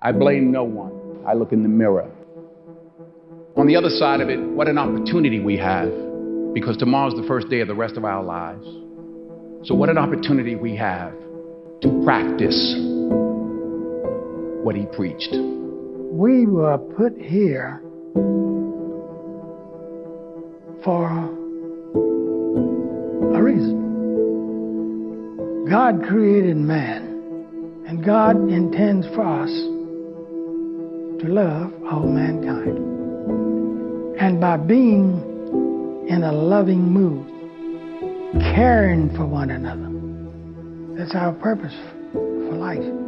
I blame no one. I look in the mirror. On the other side of it, what an opportunity we have because tomorrow's the first day of the rest of our lives. So, what an opportunity we have to practice what he preached. We were put here for a reason. God created man, and God intends for us to love all mankind. And by being in a loving mood, caring for one another, that's our purpose for life.